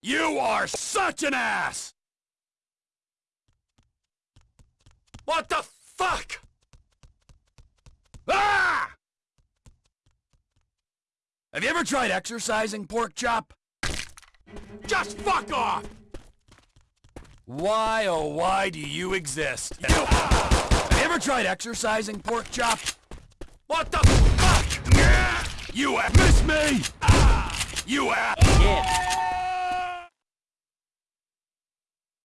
You are such an ass! What the fuck? Ah! Have you ever tried exercising, pork chop? Just fuck off! Why, oh why do you exist? You Have you ever tried exercising, pork chop? What the fuck? You have missed me! Ah! You have... Yeah.